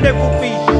de cupim.